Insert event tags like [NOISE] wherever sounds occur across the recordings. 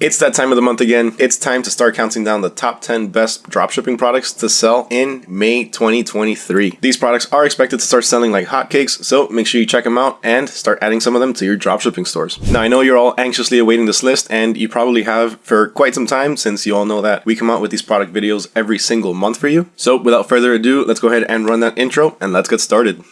It's that time of the month again. It's time to start counting down the top 10 best dropshipping products to sell in May 2023. These products are expected to start selling like hotcakes, so make sure you check them out and start adding some of them to your dropshipping stores. Now, I know you're all anxiously awaiting this list, and you probably have for quite some time since you all know that we come out with these product videos every single month for you. So without further ado, let's go ahead and run that intro and let's get started.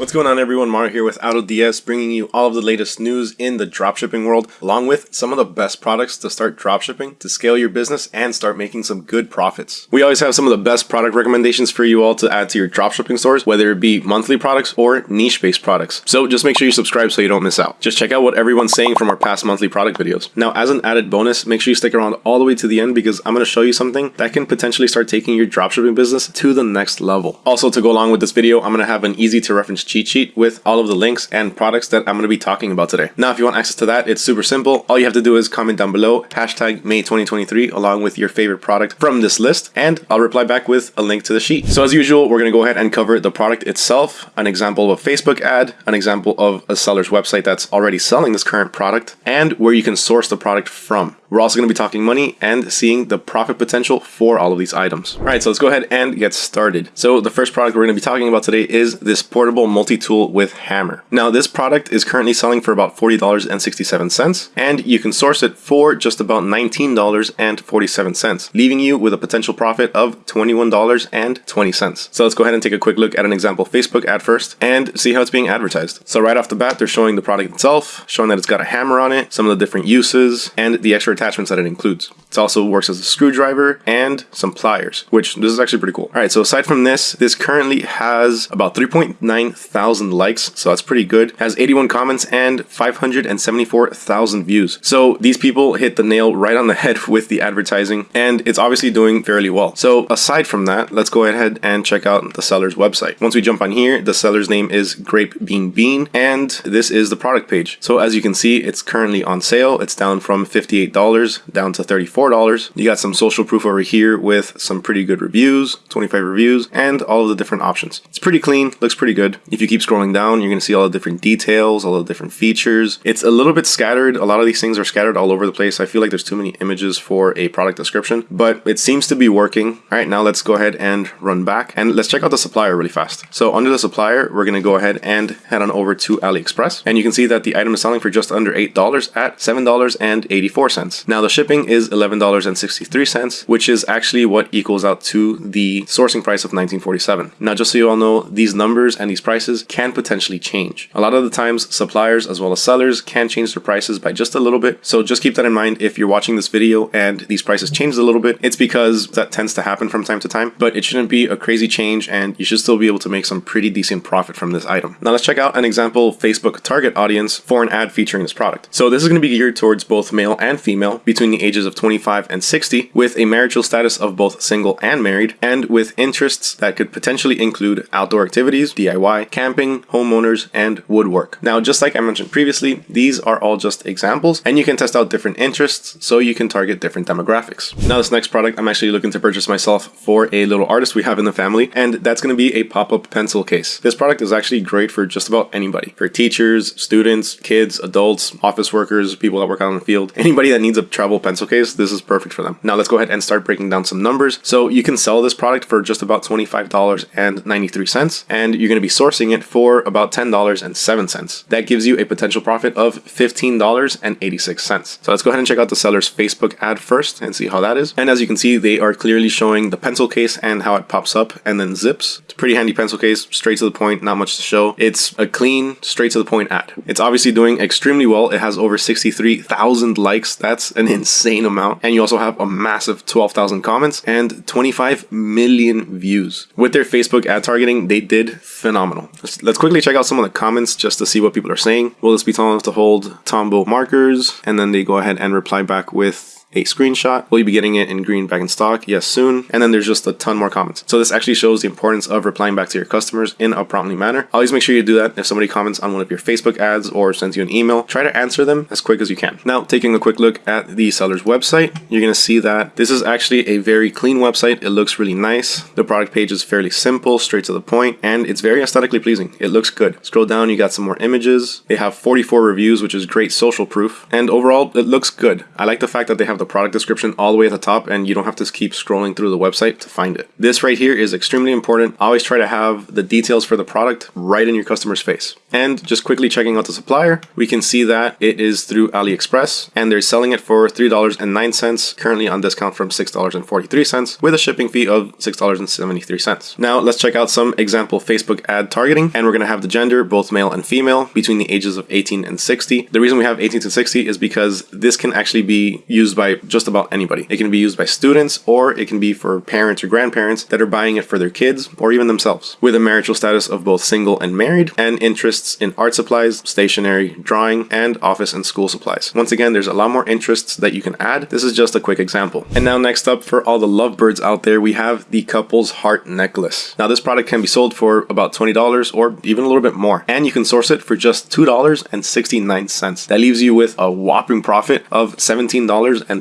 What's going on everyone, Mario here with AutoDS bringing you all of the latest news in the dropshipping world along with some of the best products to start dropshipping to scale your business and start making some good profits. We always have some of the best product recommendations for you all to add to your dropshipping stores whether it be monthly products or niche based products. So just make sure you subscribe so you don't miss out. Just check out what everyone's saying from our past monthly product videos. Now as an added bonus, make sure you stick around all the way to the end because I'm going to show you something that can potentially start taking your dropshipping business to the next level. Also to go along with this video, I'm going to have an easy to reference cheat sheet with all of the links and products that I'm going to be talking about today. Now, if you want access to that, it's super simple. All you have to do is comment down below, hashtag May 2023, along with your favorite product from this list, and I'll reply back with a link to the sheet. So as usual, we're going to go ahead and cover the product itself, an example of a Facebook ad, an example of a seller's website that's already selling this current product, and where you can source the product from. We're also going to be talking money and seeing the profit potential for all of these items. All right, so let's go ahead and get started. So the first product we're going to be talking about today is this portable multi-tool with hammer. Now this product is currently selling for about $40.67 and you can source it for just about $19.47, leaving you with a potential profit of $21.20. So let's go ahead and take a quick look at an example Facebook ad first and see how it's being advertised. So right off the bat, they're showing the product itself, showing that it's got a hammer on it, some of the different uses, and the extra attachments that it includes. It also works as a screwdriver and some pliers, which this is actually pretty cool. All right, so aside from this, this currently has about 3.9 thousand likes, so that's pretty good. Has 81 comments and 574,000 views. So these people hit the nail right on the head [LAUGHS] with the advertising, and it's obviously doing fairly well. So aside from that, let's go ahead and check out the seller's website. Once we jump on here, the seller's name is Grape Bean Bean, and this is the product page. So as you can see, it's currently on sale. It's down from $58 down to $34. You got some social proof over here with some pretty good reviews, 25 reviews, and all of the different options. It's pretty clean, looks pretty good. If you keep scrolling down, you're gonna see all the different details, all the different features. It's a little bit scattered. A lot of these things are scattered all over the place. I feel like there's too many images for a product description, but it seems to be working. All right, now let's go ahead and run back and let's check out the supplier really fast. So under the supplier, we're gonna go ahead and head on over to AliExpress. And you can see that the item is selling for just under $8 at $7.84. Now the shipping is $11.63, which is actually what equals out to the sourcing price of 1947. Now just so you all know, these numbers and these prices can potentially change. A lot of the times suppliers as well as sellers can change their prices by just a little bit. So just keep that in mind if you're watching this video and these prices change a little bit, it's because that tends to happen from time to time, but it shouldn't be a crazy change and you should still be able to make some pretty decent profit from this item. Now let's check out an example Facebook target audience for an ad featuring this product. So this is going to be geared towards both male and female female between the ages of 25 and 60 with a marital status of both single and married and with interests that could potentially include outdoor activities, DIY, camping, homeowners, and woodwork. Now, just like I mentioned previously, these are all just examples and you can test out different interests so you can target different demographics. Now, this next product I'm actually looking to purchase myself for a little artist we have in the family and that's going to be a pop-up pencil case. This product is actually great for just about anybody. For teachers, students, kids, adults, office workers, people that work out in the field, anybody that needs a travel pencil case, this is perfect for them. Now let's go ahead and start breaking down some numbers. So you can sell this product for just about $25.93 and you're going to be sourcing it for about $10.07. That gives you a potential profit of $15.86. So let's go ahead and check out the seller's Facebook ad first and see how that is. And as you can see, they are clearly showing the pencil case and how it pops up and then zips. It's a pretty handy pencil case, straight to the point, not much to show. It's a clean, straight to the point ad. It's obviously doing extremely well. It has over 63,000 likes. That's that's an insane amount. And you also have a massive 12,000 comments and 25 million views. With their Facebook ad targeting, they did phenomenal. Let's, let's quickly check out some of the comments just to see what people are saying. Will this be tall enough to hold Tombow markers? And then they go ahead and reply back with a screenshot. Will you be getting it in green back in stock? Yes, soon. And then there's just a ton more comments. So this actually shows the importance of replying back to your customers in a promptly manner. Always make sure you do that. If somebody comments on one of your Facebook ads or sends you an email, try to answer them as quick as you can. Now, taking a quick look at the seller's website, you're going to see that this is actually a very clean website. It looks really nice. The product page is fairly simple, straight to the point, and it's very aesthetically pleasing. It looks good. Scroll down, you got some more images. They have 44 reviews, which is great social proof. And overall, it looks good. I like the fact that they have the product description all the way at the top and you don't have to keep scrolling through the website to find it. This right here is extremely important. Always try to have the details for the product right in your customer's face. And just quickly checking out the supplier, we can see that it is through AliExpress and they're selling it for $3.09, currently on discount from $6.43 with a shipping fee of $6.73. Now let's check out some example Facebook ad targeting and we're going to have the gender, both male and female, between the ages of 18 and 60. The reason we have 18 to 60 is because this can actually be used by just about anybody. It can be used by students or it can be for parents or grandparents that are buying it for their kids or even themselves with a marital status of both single and married and interests in art supplies, stationery, drawing, and office and school supplies. Once again, there's a lot more interests that you can add. This is just a quick example. And now next up for all the lovebirds out there, we have the couple's heart necklace. Now this product can be sold for about $20 or even a little bit more. And you can source it for just $2.69. That leaves you with a whopping profit of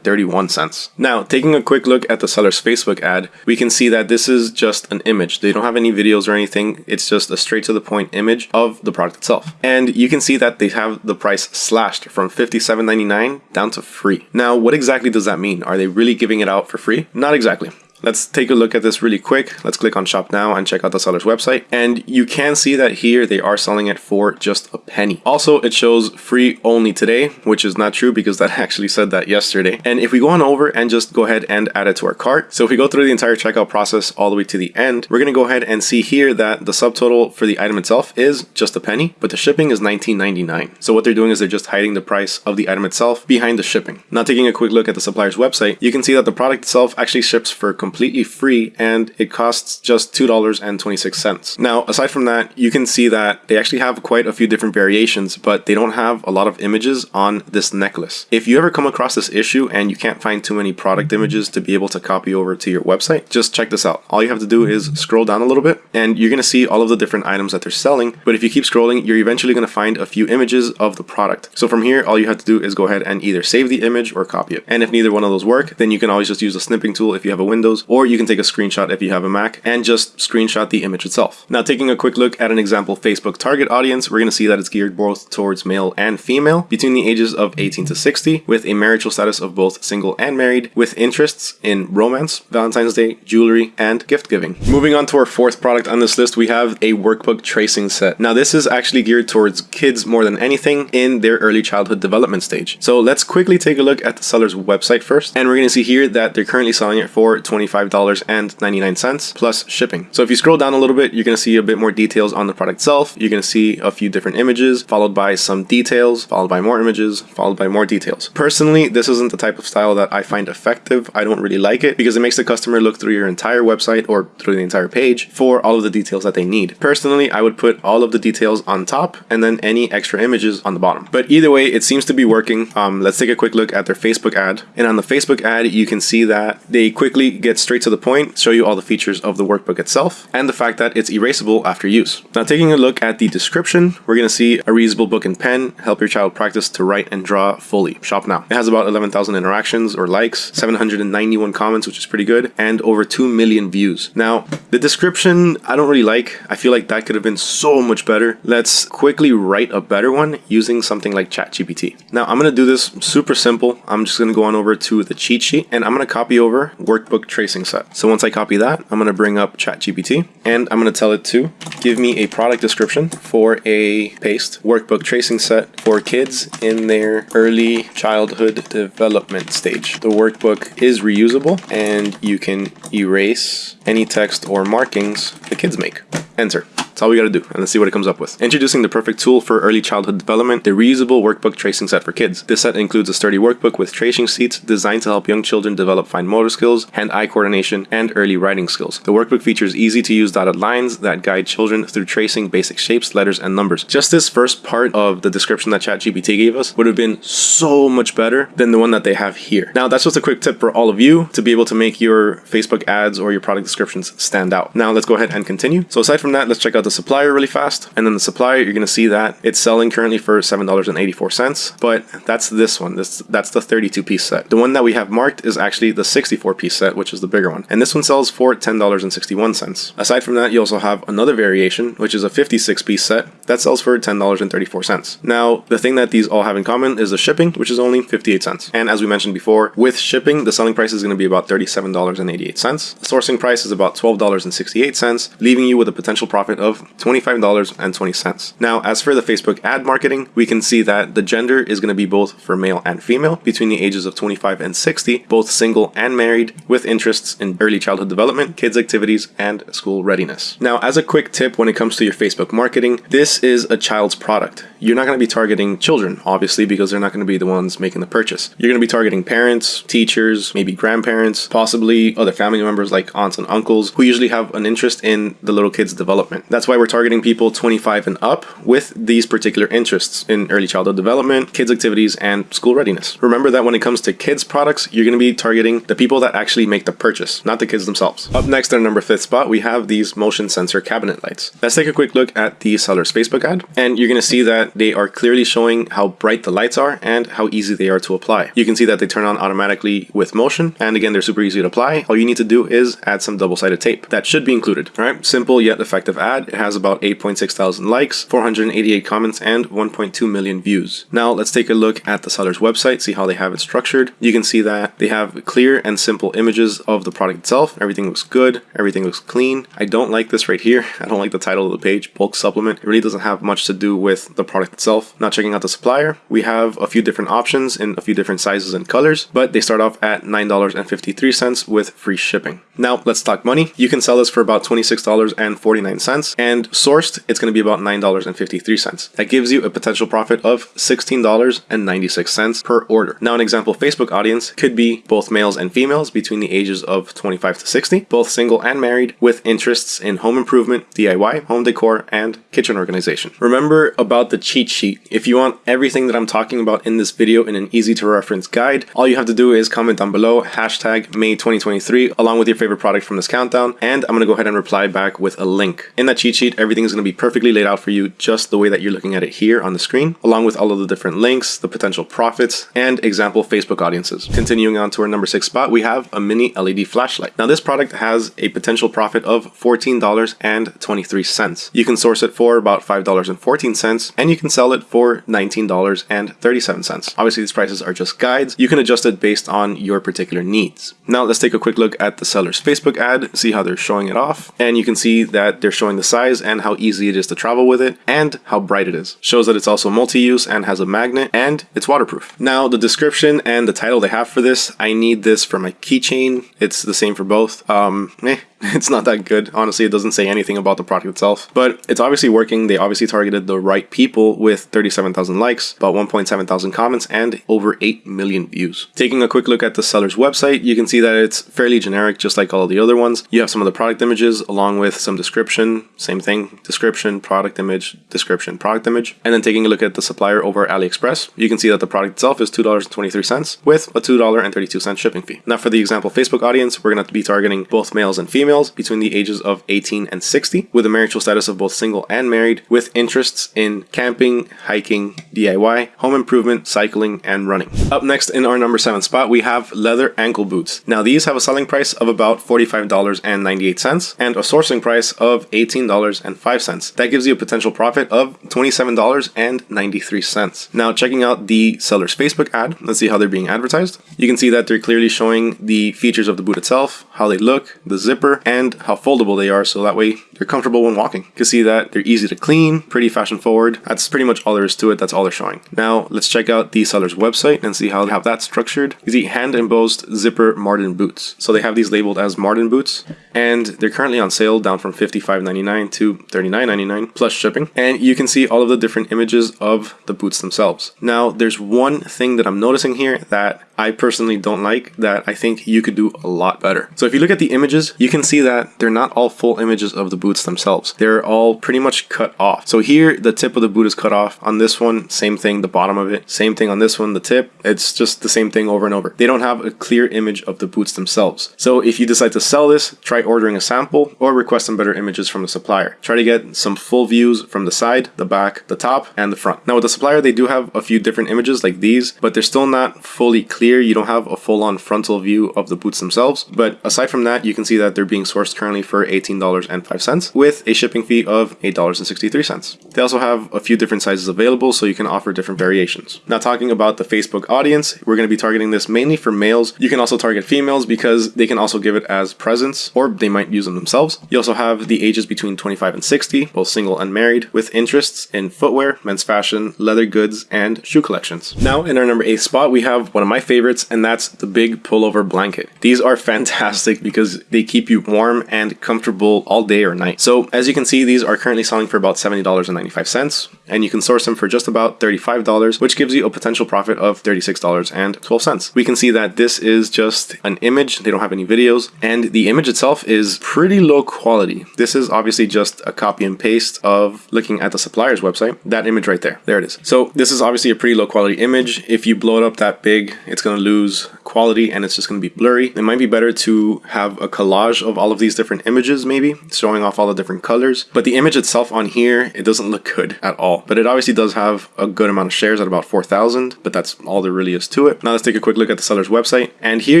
$17.31. Now, taking a quick look at the seller's Facebook ad, we can see that this is just an image. They don't have any videos or anything. It's just a straight to the point image of the product itself. And you can see that they have the price slashed from $57.99 down to free. Now, what exactly does that mean? Are they really giving it out for free? Not exactly. Let's take a look at this really quick. Let's click on shop now and check out the seller's website. And you can see that here they are selling it for just a penny. Also, it shows free only today, which is not true because that [LAUGHS] actually said that yesterday. And if we go on over and just go ahead and add it to our cart. So if we go through the entire checkout process all the way to the end, we're going to go ahead and see here that the subtotal for the item itself is just a penny, but the shipping is $19.99. So what they're doing is they're just hiding the price of the item itself behind the shipping. Now taking a quick look at the supplier's website, you can see that the product itself actually ships for completely free and it costs just $2.26. Now, aside from that, you can see that they actually have quite a few different variations, but they don't have a lot of images on this necklace. If you ever come across this issue and you can't find too many product images to be able to copy over to your website, just check this out. All you have to do is scroll down a little bit and you're going to see all of the different items that they're selling. But if you keep scrolling, you're eventually going to find a few images of the product. So from here, all you have to do is go ahead and either save the image or copy it. And if neither one of those work, then you can always just use the snipping tool if you have a Windows, or you can take a screenshot if you have a Mac and just screenshot the image itself. Now taking a quick look at an example Facebook target audience, we're going to see that it's geared both towards male and female between the ages of 18 to 60 with a marital status of both single and married with interests in romance, Valentine's Day, jewelry, and gift giving. Moving on to our fourth product on this list, we have a workbook tracing set. Now this is actually geared towards kids more than anything in their early childhood development stage. So let's quickly take a look at the seller's website first. And we're going to see here that they're currently selling it for $25.99 plus shipping. So if you scroll down a little bit, you're going to see a bit more details on the product itself. You're going to see a few different images followed by some details, followed by more images, followed by more details. Personally, this isn't the type of style that I find effective. I don't really like it because it makes the customer look through your entire website or through the entire page for all of the details that they need. Personally, I would put all of the details on top and then any extra images on the bottom. But either way, it seems to be working. Um, let's take a quick look at their Facebook ad. And on the Facebook ad, you can see that they quickly get straight to the point, show you all the features of the workbook itself, and the fact that it's erasable after use. Now taking a look at the description, we're going to see a reusable book and pen, help your child practice to write and draw fully. Shop now. It has about 11,000 interactions or likes, 791 comments, which is pretty good, and over 2 million views. Now, the description, I don't really like. I feel like that could have been so much better. Let's quickly write a better one using something like ChatGPT. Now, I'm going to do this super simple. I'm just going to go on over to the cheat sheet and I'm going to copy over workbook tracing set. So once I copy that, I'm going to bring up ChatGPT and I'm going to tell it to give me a product description for a paste workbook tracing set for kids in their early childhood development stage. The workbook is reusable and you can erase any text or markings the kids make. Enter. That's all we gotta do, and let's see what it comes up with. Introducing the perfect tool for early childhood development, the reusable workbook tracing set for kids. This set includes a sturdy workbook with tracing sheets designed to help young children develop fine motor skills, hand-eye coordination, and early writing skills. The workbook features easy-to-use dotted lines that guide children through tracing basic shapes, letters, and numbers. Just this first part of the description that ChatGPT gave us would have been so much better than the one that they have here. Now, that's just a quick tip for all of you to be able to make your Facebook ads or your product descriptions stand out. Now, let's go ahead and continue. So aside from that, let's check out the supplier really fast. And then the supplier, you're going to see that it's selling currently for $7.84, but that's this one. This That's the 32 piece set. The one that we have marked is actually the 64 piece set, which is the bigger one. And this one sells for $10.61. Aside from that, you also have another variation, which is a 56 piece set that sells for $10.34. Now, the thing that these all have in common is the shipping, which is only 58 cents. And as we mentioned before, with shipping, the selling price is going to be about $37.88. The sourcing price is about $12.68, leaving you with a potential profit of $25.20. Now, as for the Facebook ad marketing, we can see that the gender is going to be both for male and female between the ages of 25 and 60, both single and married, with interests in early childhood development, kids activities, and school readiness. Now, as a quick tip when it comes to your Facebook marketing, this is a child's product. You're not going to be targeting children, obviously, because they're not going to be the ones making the purchase. You're going to be targeting parents, teachers, maybe grandparents, possibly other family members like aunts and uncles who usually have an interest in the little kid's development. That's why we're targeting people 25 and up with these particular interests in early childhood development, kids activities, and school readiness. Remember that when it comes to kids products, you're going to be targeting the people that actually make the purchase, not the kids themselves. Up next, in our number fifth spot, we have these motion sensor cabinet lights. Let's take a quick look at the seller's Facebook ad, and you're going to see that they are clearly showing how bright the lights are and how easy they are to apply. You can see that they turn on automatically with motion, and again, they're super easy to apply. All you need to do is add some double-sided tape. That should be included, all right? Simple yet effective ad. Has about 8.6 thousand likes, 488 comments, and 1.2 million views. Now, let's take a look at the seller's website, see how they have it structured. You can see that they have clear and simple images of the product itself. Everything looks good. Everything looks clean. I don't like this right here. [LAUGHS] I don't like the title of the page, bulk supplement. It really doesn't have much to do with the product itself. Not checking out the supplier, we have a few different options in a few different sizes and colors, but they start off at $9.53 with free shipping. Now let's talk money. You can sell this for about $26.49 and sourced, it's going to be about $9.53. That gives you a potential profit of $16.96 per order. Now an example Facebook audience could be both males and females between the ages of 25 to 60, both single and married with interests in home improvement, DIY, home decor, and kitchen organization. Remember about the cheat sheet. If you want everything that I'm talking about in this video in an easy to reference guide, all you have to do is comment down below hashtag May 2023 along with your favorite product from this countdown and I'm going to go ahead and reply back with a link. In that cheat sheet, everything is going to be perfectly laid out for you just the way that you're looking at it here on the screen, along with all of the different links, the potential profits, and example Facebook audiences. Continuing on to our number six spot, we have a mini LED flashlight. Now this product has a potential profit of $14.23. You can source it for about $5.14 and you can sell it for $19.37. Obviously these prices are just guides. You can adjust it based on your particular needs. Now let's take a quick look at the seller's Facebook ad, see how they're showing it off. And you can see that they're showing the size and how easy it is to travel with it and how bright it is. Shows that it's also multi-use and has a magnet and it's waterproof. Now the description and the title they have for this, I need this for my keychain. It's the same for both. Um, eh, [LAUGHS] it's not that good. Honestly, it doesn't say anything about the product itself, but it's obviously working. They obviously targeted the right people with 37,000 likes, about 1.7 thousand comments, and over 8 million views. Taking a quick look at the seller's website, you can see that it's fairly generic, just like all the other ones. You have some of the product images along with some description, same thing, description, product image, description, product image. And then taking a look at the supplier over AliExpress, you can see that the product itself is $2.23 with a $2.32 shipping fee. Now for the example Facebook audience, we're going to be targeting both males and females females between the ages of 18 and 60 with a marital status of both single and married with interests in camping, hiking, DIY, home improvement, cycling, and running. Up next in our number 7 spot, we have leather ankle boots. Now these have a selling price of about $45.98 and a sourcing price of $18.05. That gives you a potential profit of $27.93. Now checking out the seller's Facebook ad, let's see how they're being advertised. You can see that they're clearly showing the features of the boot itself, how they look, the zipper, and how foldable they are so that way they're comfortable when walking. You can see that they're easy to clean, pretty fashion forward. That's pretty much all there is to it. That's all they're showing. Now let's check out the seller's website and see how they have that structured. You see hand embossed zipper Martin boots. So they have these labeled as Martin boots and they're currently on sale down from $55.99 to $39.99 plus shipping. And you can see all of the different images of the boots themselves. Now there's one thing that I'm noticing here that I personally don't like that I think you could do a lot better. So if you look at the images, you can see that they're not all full images of the boots themselves. They're all pretty much cut off. So here, the tip of the boot is cut off. On this one, same thing, the bottom of it. Same thing on this one, the tip. It's just the same thing over and over. They don't have a clear image of the boots themselves. So if you decide to sell this, try ordering a sample or request some better images from the supplier. Try to get some full views from the side, the back, the top, and the front. Now with the supplier, they do have a few different images like these, but they're still not fully clear. You don't have a full-on frontal view of the boots themselves. But aside from that, you can see that they're being sourced currently for $18.05 with a shipping fee of $8.63. They also have a few different sizes available, so you can offer different variations. Now talking about the Facebook audience, we're going to be targeting this mainly for males. You can also target females because they can also give it as presents or they might use them themselves. You also have the ages between 25 and 60, both single and married, with interests in footwear, men's fashion, leather goods, and shoe collections. Now in our number 8 spot, we have one of my favorites, and that's the big pullover blanket. These are [LAUGHS] fantastic because they keep you warm and comfortable all day or night. So as you can see, these are currently selling for about $70.95 and you can source them for just about $35, which gives you a potential profit of $36.12. We can see that this is just an image. They don't have any videos and the image itself is pretty low quality. This is obviously just a copy and paste of looking at the supplier's website. That image right there, there it is. So this is obviously a pretty low quality image. If you blow it up that big, it's going to lose quality and it's just going to be blurry. It might be better to have a collage of all of these different images maybe, showing off all the different colors. But the image itself on here, it doesn't look good at all. But it obviously does have a good amount of shares at about 4,000, but that's all there really is to it. Now let's take a quick look at the seller's website. And here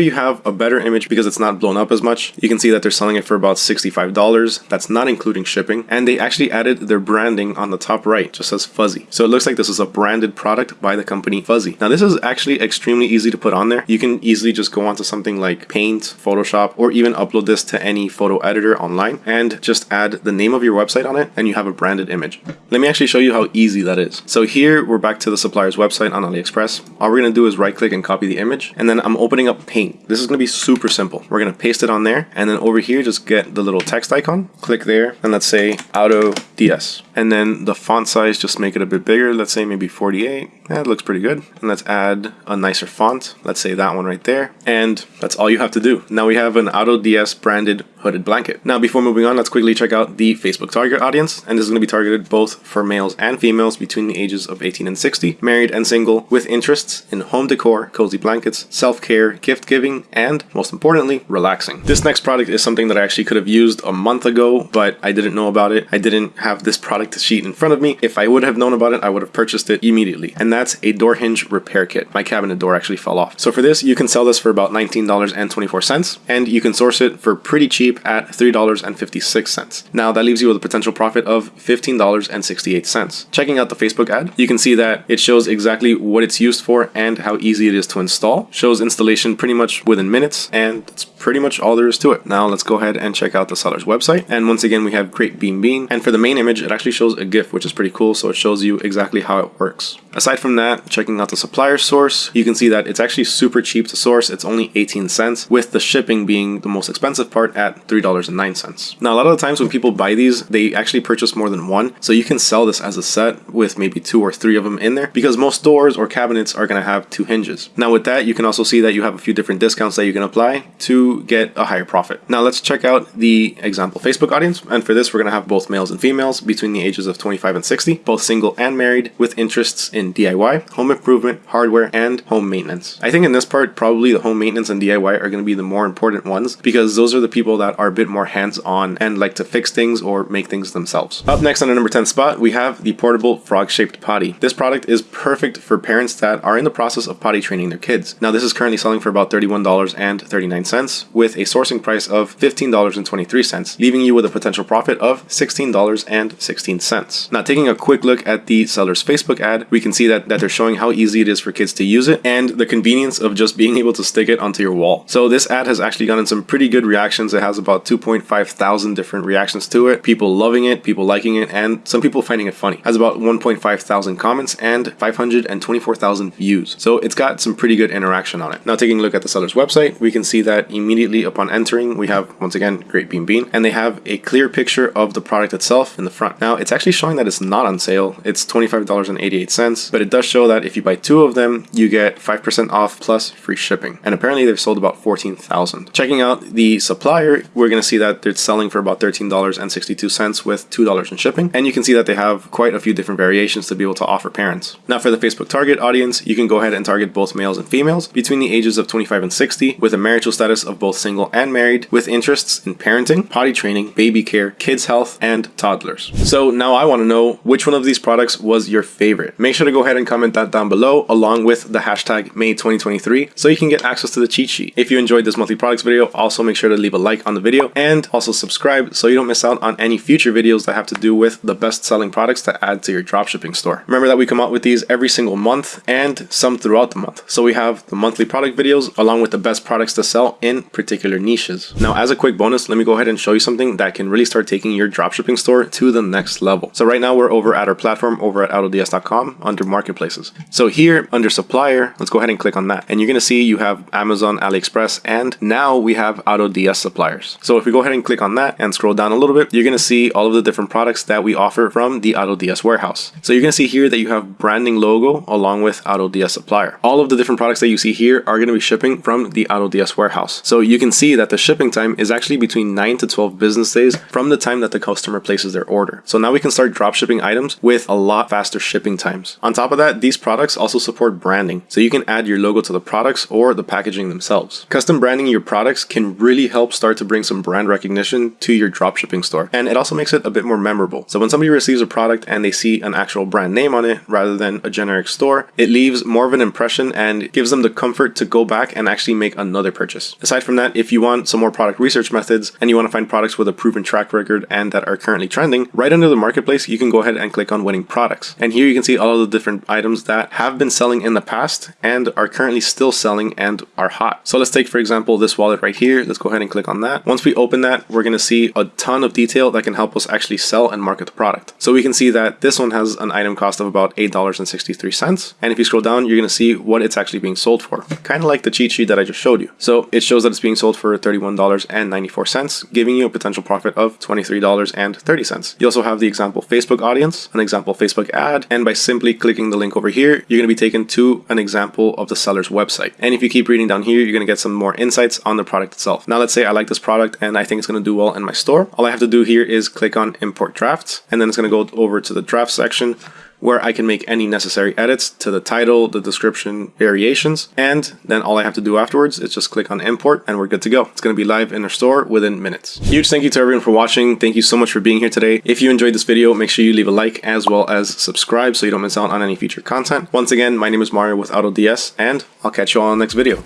you have a better image because it's not blown up as much. You can see that they're selling it for about $65. That's not including shipping. And they actually added their branding on the top right, just says Fuzzy. So it looks like this is a branded product by the company Fuzzy. Now this is actually extremely easy to put on there. You can easily just go onto something like Paint, Photoshop, or even upload this to any photo editor online and just add the name of your website on it and you have a branded image. Let me actually show you how easy that is. So here we're back to the supplier's website on AliExpress. All we're gonna do is right click and copy the image and then I'm opening up Paint. This is gonna be super simple. We're gonna paste it on there and then over here just get the little text icon, click there and let's say Auto DS. And then the font size, just make it a bit bigger. Let's say maybe 48. That looks pretty good. And let's add a nicer font. Let's say that one right there. And that's all you have to do. Now we have an Auto DS branded hooded blanket. Now before moving on, let's quickly check out the Facebook target audience. And this is going to be targeted both for males and females between the ages of 18 and 60, married and single, with interests in home decor, cozy blankets, self-care, gift giving, and most importantly, relaxing. This next product is something that I actually could have used a month ago, but I didn't know about it. I didn't have this product sheet in front of me. If I would have known about it, I would have purchased it immediately. And that's a door hinge repair kit. My cabinet door actually fell off. So for this, you can sell this for about $19.24 and you can source it for pretty cheap at $3.56. Now that leaves you with a potential profit of $15.68. Checking out the Facebook ad, you can see that it shows exactly what it's used for and how easy it is to install. Shows installation pretty much within minutes and that's pretty much all there is to it. Now let's go ahead and check out the seller's website. And once again, we have Great Beam Bean. And for the main image, it actually shows a GIF, which is pretty cool. So it shows you exactly how it works. Aside from that, checking out the supplier source, you can see that it's actually super cheap to source. It's only 18 cents with the shipping being the most expensive part at $3.09. Now, a lot of the times when people buy these, they actually purchase more than one. So you can sell this as a set with maybe two or three of them in there because most doors or cabinets are going to have two hinges. Now with that, you can also see that you have a few different discounts that you can apply to get a higher profit. Now let's check out the example Facebook audience. And for this, we're going to have both males and females between the ages of 25 and 60, both single and married with interests in DIY, home improvement, hardware, and home maintenance. I think in this part, probably the home maintenance and DIY are going to be the more important ones because those are the people that are a bit more hands-on and like to fix things or make things themselves. Up next on the number 10 spot, we have the portable frog-shaped potty. This product is perfect for parents that are in the process of potty training their kids. Now this is currently selling for about $31.39 with a sourcing price of $15.23, leaving you with a potential profit of $16.16. Now, taking a quick look at the seller's Facebook ad, we can see that, that they're showing how easy it is for kids to use it and the convenience of just being able to stick it onto your wall. So this ad has actually gotten some pretty good reactions. It has about 2.5 thousand different reactions to it. People loving it, people liking it, and some people finding it funny. It has about 1.5 thousand comments and 524,000 views. So it's got some pretty good interaction on it. Now taking a look at the seller's website, we can see that immediately upon entering, we have once again Great Bean Bean, and they have a clear picture of the product itself in the front. Now it's actually showing that it's not on sale. It's $25.88, but it does show that if you buy two of them, you get 5% off plus free shipping. And apparently they've sold about 14,000. Checking out the supplier, we're going to see that it's selling for about $13.62 with $2 in shipping. And you can see that they have quite a few different variations to be able to offer parents. Now for the Facebook target audience, you can go ahead and target both males and females between the ages of 25 and 60 with a marital status of both single and married with interests in parenting, potty training, baby care, kids health, and toddlers. So now I want to know which one of these products was your favorite. Make sure to go ahead and comment that down below along with the hashtag May2023 so you can get access to the cheat sheet. If you enjoyed this monthly products video, also make sure to leave a like on the video and also subscribe so you don't miss out on any future videos that have to do with the best selling products to add to your dropshipping store. Remember that we come out with these every single month and some throughout the month. So we have the monthly product videos along with the best products to sell in particular niches. Now, as a quick bonus, let me go ahead and show you something that can really start taking your dropshipping store to the next level. So right now we're over at our platform over at autods.com under marketplaces. So here under supplier, let's go ahead and click on that. And you're going to see you have Amazon, AliExpress, and now we have AutoDS suppliers. So if we go ahead and click on that and scroll down a little bit, you're going to see all of the different products that we offer from the AutoDS warehouse. So you're going to see here that you have branding logo along with AutoDS supplier. All of the different products that you see here are going to be shipping from the AutoDS warehouse. So you can see that the shipping time is actually between 9 to 12 business days from the time that the customer places their order. So now we can start drop shipping items with a lot faster shipping times. On top of that, these products also support branding. So you can add your logo to the products or the packaging themselves. Custom branding your products can really help start to bring some brand recognition to your dropshipping store. And it also makes it a bit more memorable. So when somebody receives a product and they see an actual brand name on it rather than a generic store, it leaves more of an impression and gives them the comfort to go back and actually make another purchase. Aside from that, if you want some more product research methods and you want to find products with a proven track record and that are currently trending, right under the marketplace, you can go ahead and click on winning products. And here you can see all of the different items that have been selling in the past and are currently still selling and are hot. So let's take, for example, this wallet right here. Let's go ahead and click on that. Once we open that, we're going to see a ton of detail that can help us actually sell and market the product. So we can see that this one has an item cost of about $8.63. And if you scroll down, you're going to see what it's actually being sold for. Kind of like the cheat sheet that I just showed you. So it shows that it's being sold for $31.94, giving you a potential profit of $23.30. You also have the example Facebook audience, an example Facebook ad, and by simply clicking the link over here, you're going to be taken to an example of the seller's website. And if you keep reading down here, you're going to get some more insights on the product itself. Now let's say I like this product and I think it's going to do well in my store. All I have to do here is click on import drafts and then it's going to go over to the draft section where I can make any necessary edits to the title, the description, variations, and then all I have to do afterwards is just click on import and we're good to go. It's going to be live in our store within minutes. Huge thank you to everyone for watching. Thank you so much for being here today. If you enjoyed this video, make sure you leave a like as well as subscribe so you don't miss out on any future content. Once again, my name is Mario with AutoDS and I'll catch you all in the next video.